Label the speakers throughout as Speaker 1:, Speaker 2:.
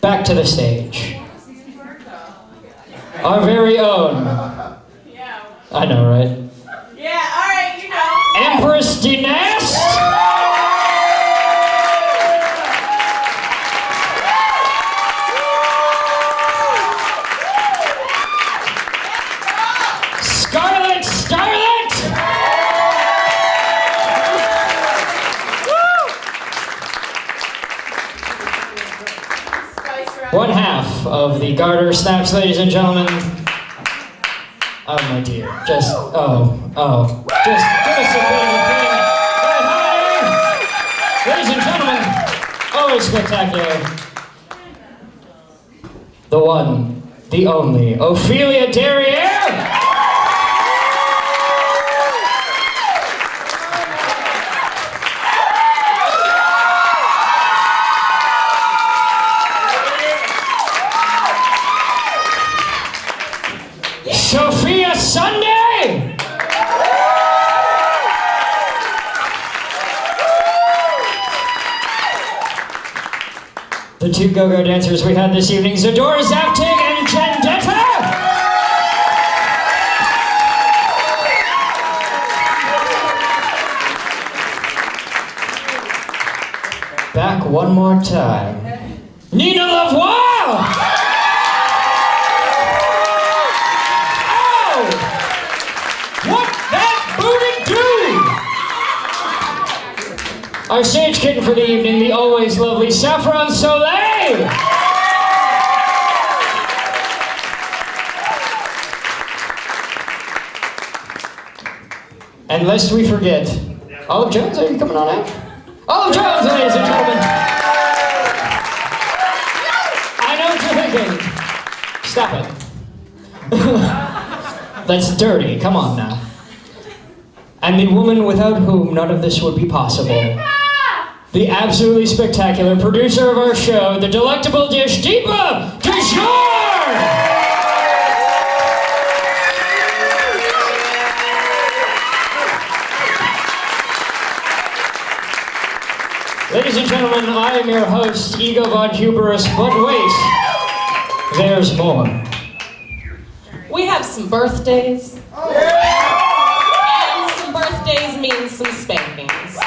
Speaker 1: back to the stage our very own. I know, right?
Speaker 2: Yeah, alright, you know.
Speaker 1: Empress Dinest. One half of the Garter Snaps, ladies and gentlemen. Oh my dear, just oh oh, just give us a bit of a thing. Right, hi. Ladies and gentlemen, always spectacular. The one, the only, Ophelia Derriere. The two go-go dancers we had this evening, Zadora Zaptig and Jendetta. Back one more time. Nina Lavoie! Our stage kitten for the evening, the always lovely Saffron Soleil! And lest we forget, Olive Jones, are you coming on out? Olive Jones, ladies and gentlemen! I know what you're thinking. Stop it. That's dirty. Come on now. And the woman without whom none of this would be possible. The absolutely spectacular producer of our show, the delectable dish Deepa Kishore! Ladies and gentlemen, I am your host, Ego Von Huberus, but wait, there's more.
Speaker 2: We have some birthdays. Oh, and some birthdays mean some spankings.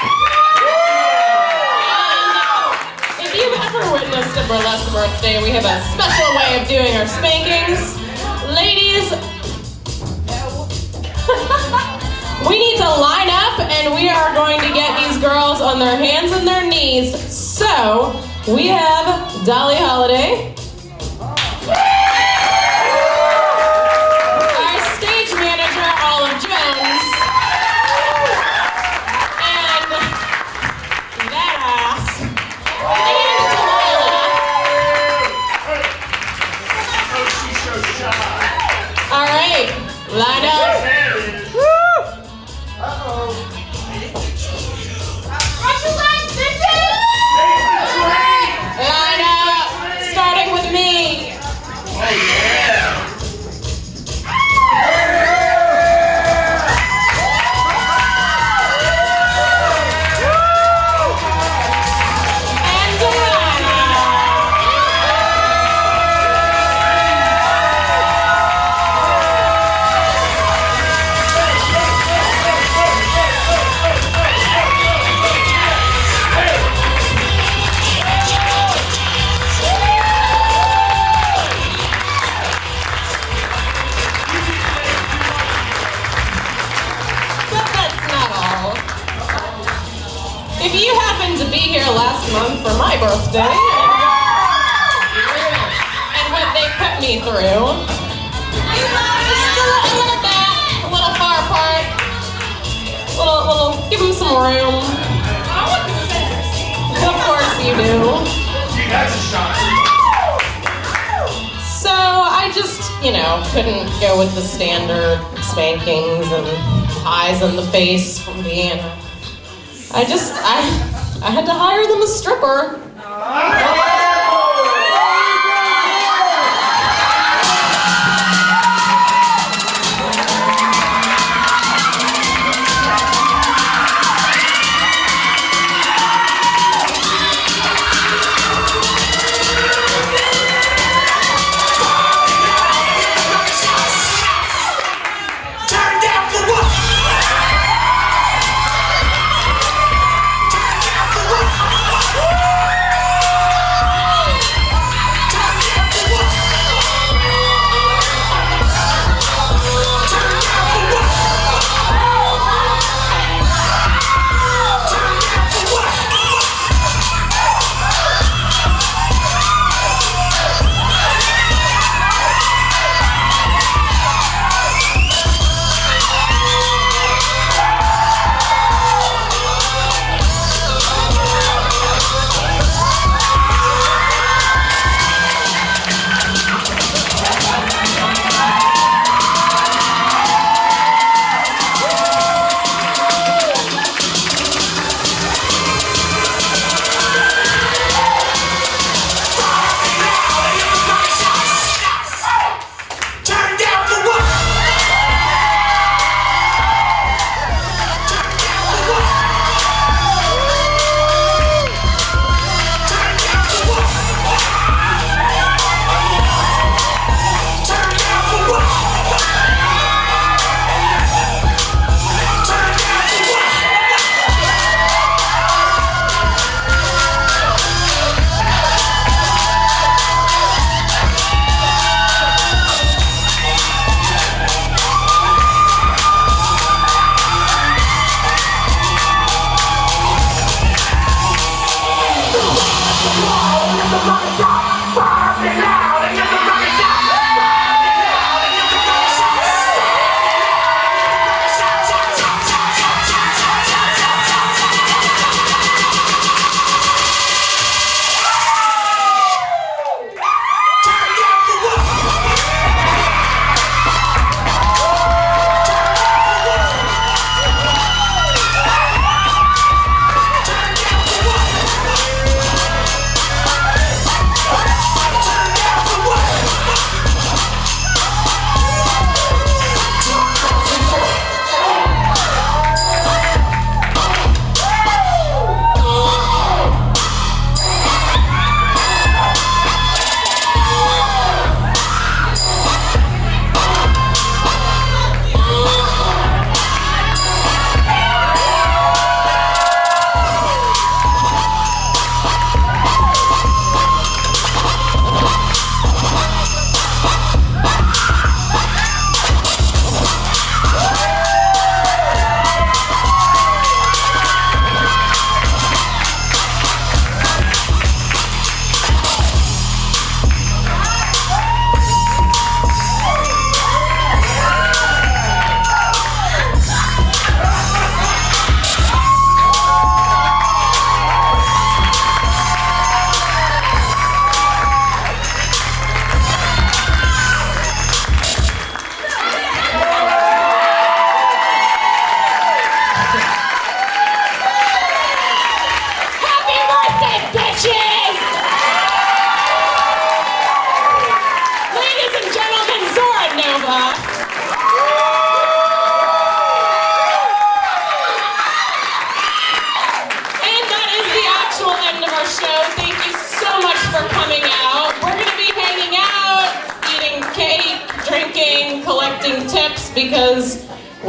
Speaker 2: And if you've ever witnessed a burlesque birthday, we have a special way of doing our spankings. Ladies, we need to line up and we are going to get these girls on their hands and their knees. So, we have Dolly Holiday. If you happened to be here last month for my birthday, and what they put me through, just a little, a little back, a little far apart, a little, little, give them some room. Of course you do. So I just, you know, couldn't go with the standard spankings and eyes in the face from Deanna. I just, I, I had to hire them a stripper. Uh, Happy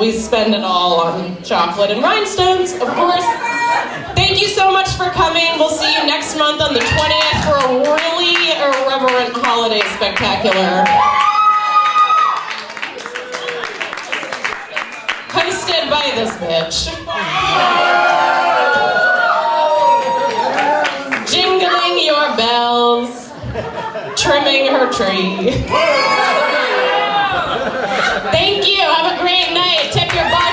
Speaker 2: we spend it all on chocolate and rhinestones, of course. Thank you so much for coming. We'll see you next month on the 20th for a really irreverent holiday spectacular. Hosted by this bitch. Jingling your bells, trimming her tree. Thank you. Have a great night. Tip your bar.